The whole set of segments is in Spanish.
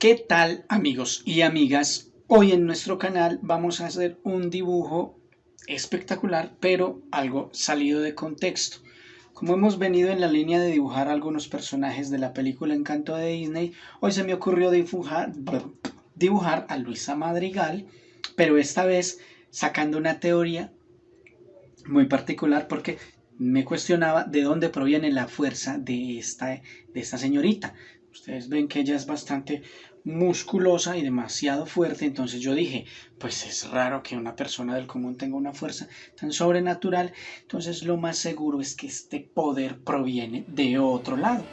¿Qué tal amigos y amigas? Hoy en nuestro canal vamos a hacer un dibujo espectacular, pero algo salido de contexto. Como hemos venido en la línea de dibujar algunos personajes de la película Encanto de Disney, hoy se me ocurrió dibujar, a Luisa Madrigal, pero esta vez sacando una teoría muy particular porque me cuestionaba de dónde proviene la fuerza de esta, de esta señorita. Ustedes ven que ella es bastante musculosa y demasiado fuerte, entonces yo dije, pues es raro que una persona del común tenga una fuerza tan sobrenatural, entonces lo más seguro es que este poder proviene de otro lado.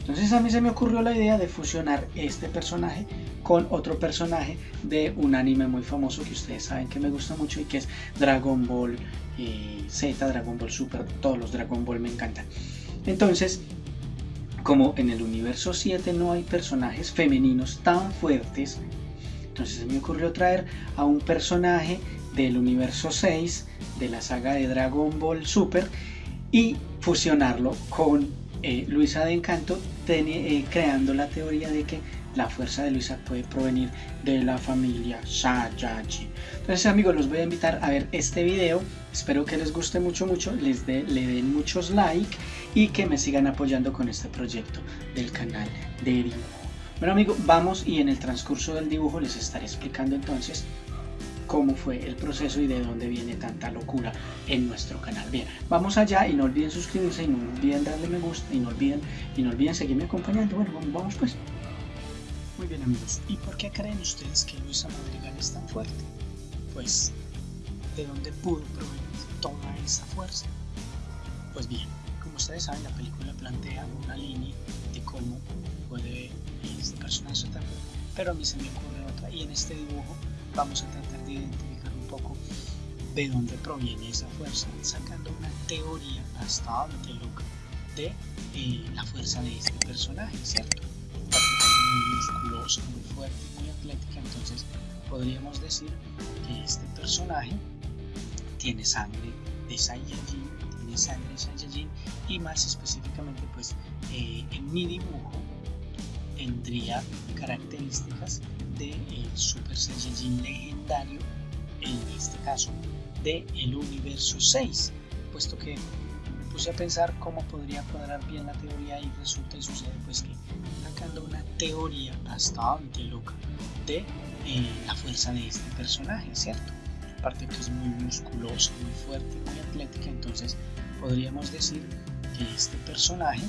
Entonces a mí se me ocurrió la idea de fusionar este personaje con otro personaje de un anime muy famoso que ustedes saben que me gusta mucho y que es Dragon Ball eh, Z, Dragon Ball Super, todos los Dragon Ball me encantan. Entonces, como en el universo 7 no hay personajes femeninos tan fuertes, entonces se me ocurrió traer a un personaje del universo 6 de la saga de Dragon Ball Super y fusionarlo con eh, Luisa de Encanto eh, creando la teoría de que la fuerza de Luisa puede provenir de la familia Saiyajin. Entonces amigos, los voy a invitar a ver este video. Espero que les guste mucho, mucho, les le den muchos like y que me sigan apoyando con este proyecto del canal de dibujo. Bueno amigos, vamos y en el transcurso del dibujo les estaré explicando entonces cómo fue el proceso y de dónde viene tanta locura en nuestro canal. Bien, vamos allá y no olviden suscribirse y no olviden darle me gusta y no olviden, y no olviden seguirme acompañando. Bueno, vamos pues. Muy bien amigos, ¿y por qué creen ustedes que Luisa Madrigal es tan fuerte? Pues, ¿de dónde pudo provenir toda esa fuerza? Pues bien, como ustedes saben, la película plantea una línea de cómo puede este personaje fuerte, pero a mí se me ocurre otra y en este dibujo vamos a tratar de identificar un poco de dónde proviene esa fuerza, sacando una teoría hasta donde loca de eh, la fuerza de este personaje, ¿cierto? Muy musculosa, muy fuerte, muy atlética, entonces podríamos decir que este personaje tiene sangre de Saiyajin, tiene sangre de Saiyajin y más específicamente pues eh, en mi dibujo tendría características de Super Saiyajin legendario, en este caso de el universo 6, puesto que puse a pensar cómo podría cuadrar bien la teoría y resulta y sucede pues que sacando una teoría bastante loca de eh, la fuerza de este personaje, ¿cierto? Aparte que es muy musculoso, muy fuerte, muy atlética, entonces podríamos decir que este personaje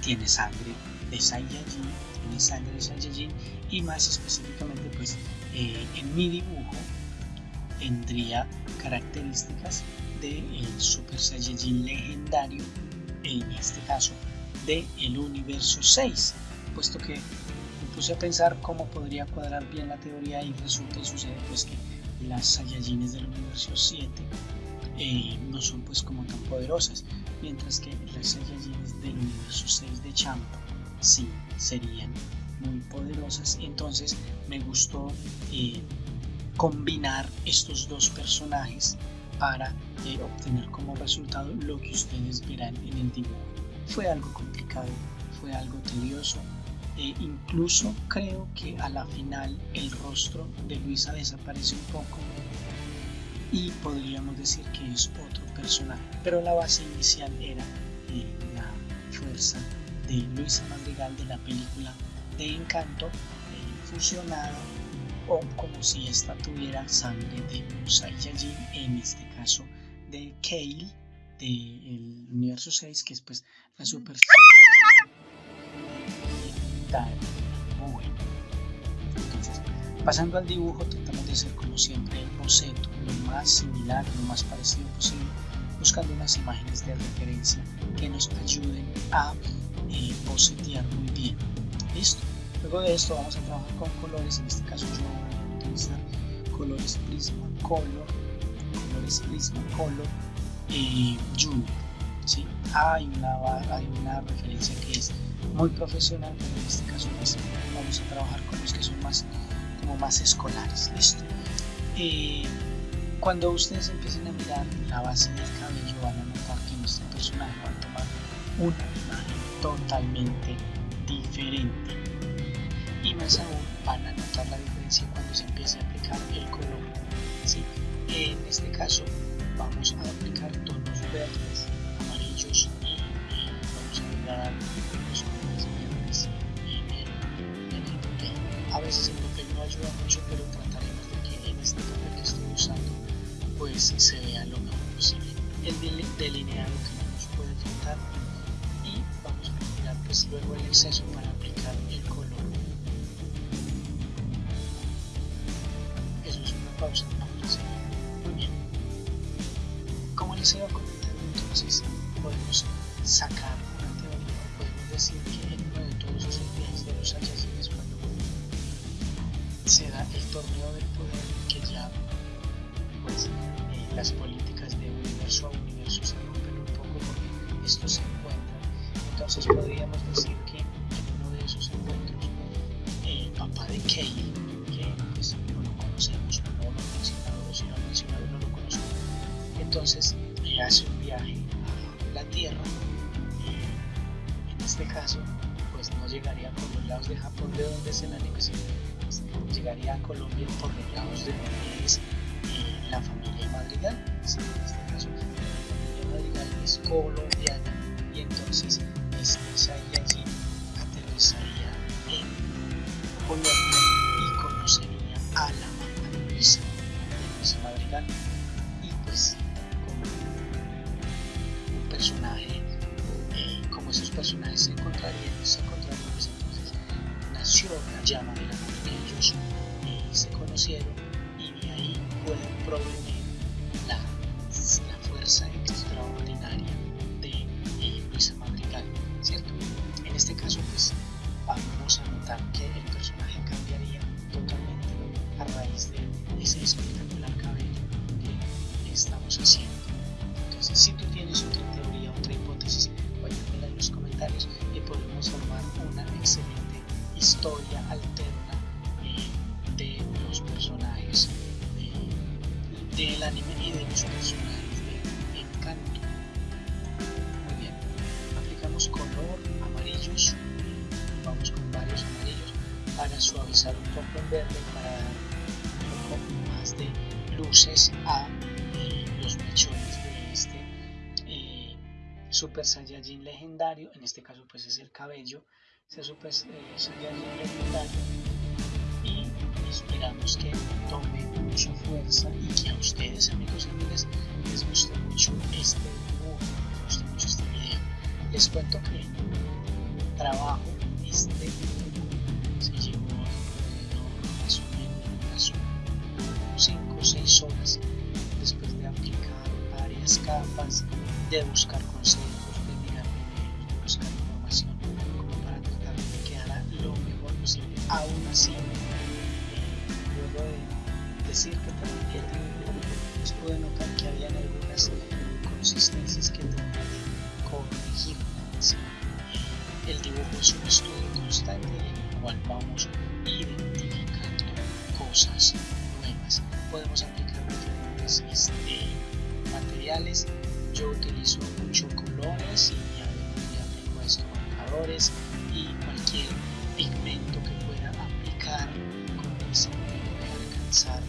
tiene sangre de Saiyajin, tiene sangre de Saiyajin y más específicamente pues eh, en mi dibujo tendría características de el Super Saiyajin legendario, en este caso de el universo 6, puesto que me puse a pensar cómo podría cuadrar bien la teoría y resulta y sucede pues que las Saiyajines del universo 7 eh, no son pues como tan poderosas, mientras que las Saiyajines del universo 6 de Champa sí serían muy poderosas. Entonces me gustó eh, combinar estos dos personajes para eh, obtener como resultado lo que ustedes verán en el dibujo. Fue algo complicado, fue algo tedioso. E incluso creo que a la final el rostro de Luisa desaparece un poco y podríamos decir que es otro personaje. Pero la base inicial era eh, la fuerza de Luisa Madrigal de la película de Encanto eh, fusionada o como si esta tuviera sangre de un Saiyajin, en este caso de Kale del universo 6, que es pues la Super Saiyajin. Bueno. Entonces, pasando al dibujo, tratamos de hacer como siempre el boceto lo más similar, lo más parecido posible, buscando unas imágenes de referencia que nos ayuden a y bocetear muy bien. ¿Listo? Luego de esto vamos a trabajar con colores, en este caso yo voy a utilizar colores Prismacolor, colores Prismacolor y Junior. ¿sí? Hay, una, hay una referencia que es muy profesional, pero en este caso pues, vamos a trabajar con los que son más, como más escolares. ¿Listo? Eh, cuando ustedes empiecen a mirar la base del cabello van a notar que nuestro personaje va a tomar una imagen totalmente diferente. Más aún van a notar la diferencia cuando se empiece a aplicar el color. ¿sí? En este caso vamos a aplicar tonos verdes, amarillos y, vamos a dar los colores verdes en el papel. A veces el papel no ayuda mucho, pero trataremos de que en este papel que estoy usando pues se vea lo mejor posible. El delineado que no nos puede faltar y vamos a retirar pues luego el exceso para aplicar el color. Pausa, Muy bien. Como les iba comentando entonces, podemos sacar una teoría, podemos decir que en uno de todos esos viajes de los Saiyajines cuando se da el torneo del poder que ya pues eh, las políticas de universo a universo se rompen un poco porque estos se encuentran. Entonces podríamos decir que en uno de esos encuentros el papá de Kale, entonces hace un viaje a la Tierra y en este caso pues no llegaría por los lados de Japón de donde es el anime, sino pues, llegaría a Colombia por los lados de donde es la familia Madrigal. En este caso, la familia Madrigal es colombiana y entonces un poco el verde, para dar un poco más de luces a eh, los mechones de este eh, Super Saiyajin legendario, en este caso pues es el cabello, ese Super eh, Saiyajin legendario. Y esperamos que tome mucha fuerza y que a ustedes amigos y amigas les guste mucho este dibujo, les guste mucho este video. Les cuento que trabajo este 5 o 6 horas después de aplicar varias capas, de buscar consejos, de mirar videos, de buscar información como para tratar de que quedara lo mejor posible. Aún así, decir que también pues pude notar que habían algunas inconsistencias que tenía que corregir. El dibujo es un estudio constante en el cual vamos identificando cosas nuevas. Podemos aplicar diferentes este, materiales. Yo utilizo mucho colores y ya tengo estos marcadores y cualquier pigmento que pueda aplicar con ese de alcanzar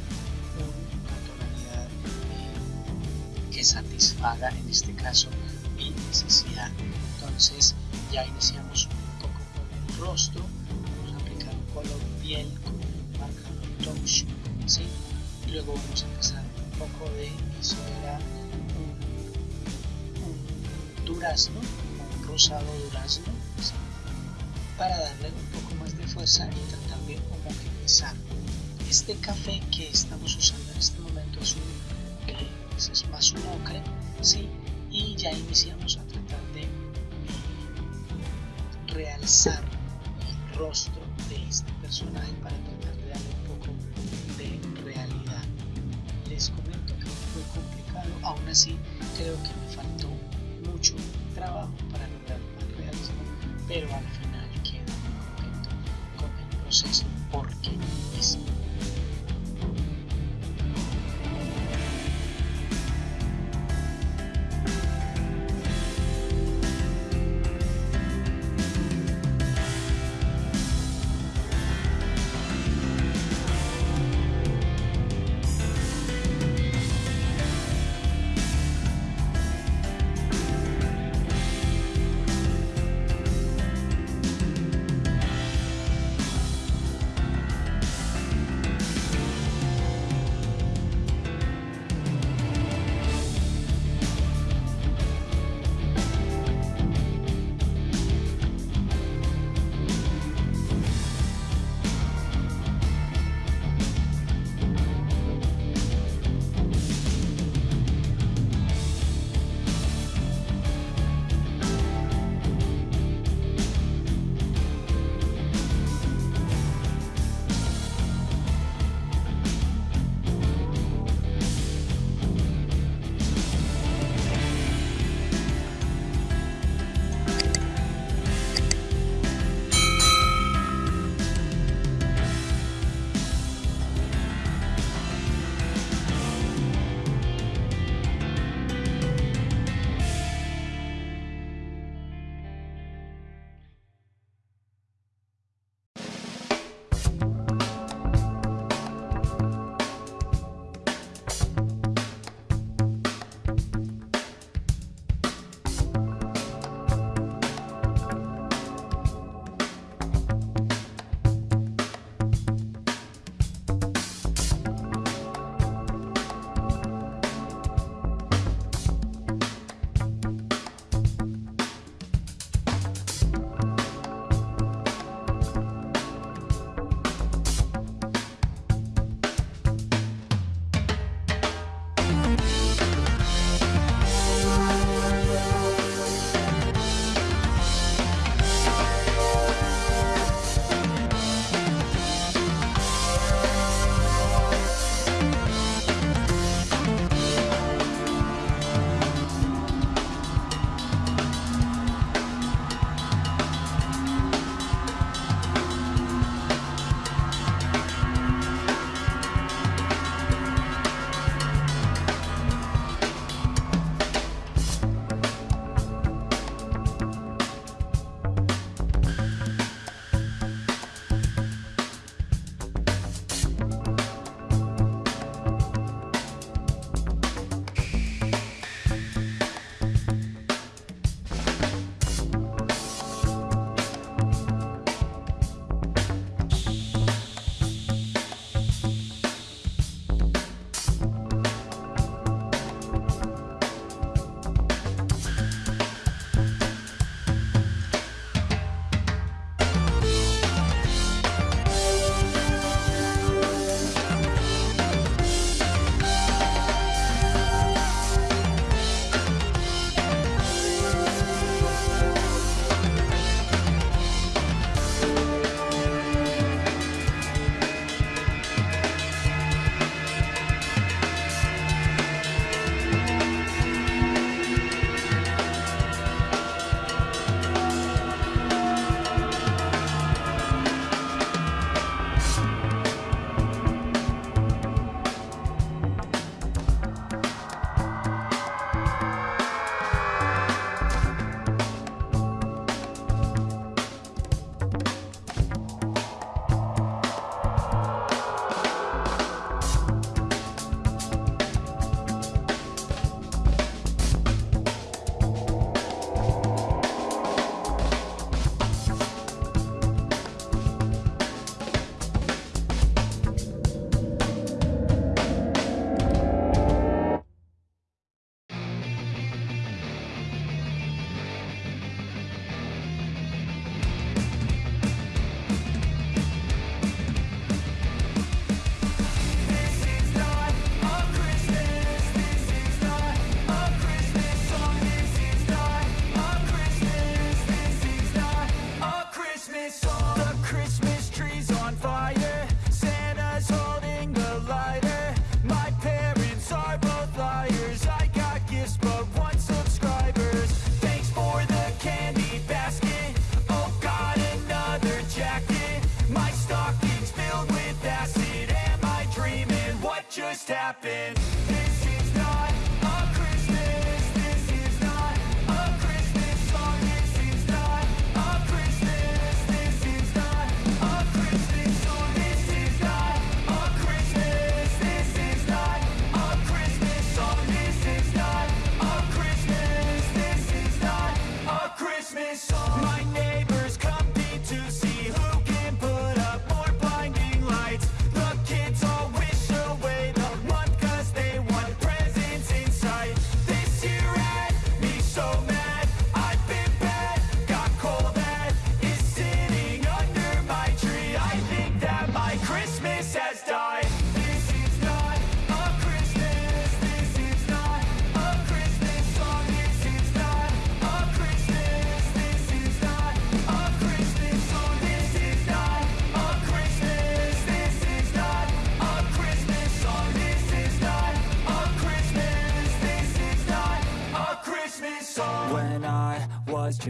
que satisfaga en este caso mi necesidad. Entonces ya iniciamos un poco con el rostro, vamos a aplicar un color piel con un marcador touch, ¿sí? Y luego vamos a pasar un poco de, eso era un, durazno, un rosado durazno, para darle un poco más de fuerza y tratar de homogeneizar. Este café que estamos usando en este momento es un es más un ocre, ¿sí? y ya iniciamos a tratar de eh, realzar el rostro de este personaje para aún así creo que me faltó mucho trabajo para lograr más realismo, pero al final quedo muy contento con el proceso it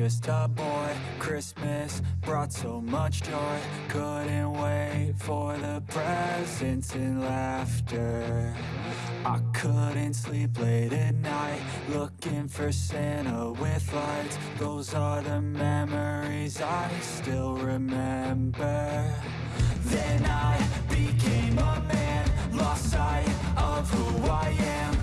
Just a boy, Christmas brought so much joy. Couldn't wait for the presents and laughter. I couldn't sleep late at night Looking for Santa with lights. Those are the memories I still remember. Then I became a man Lost sight of who I am.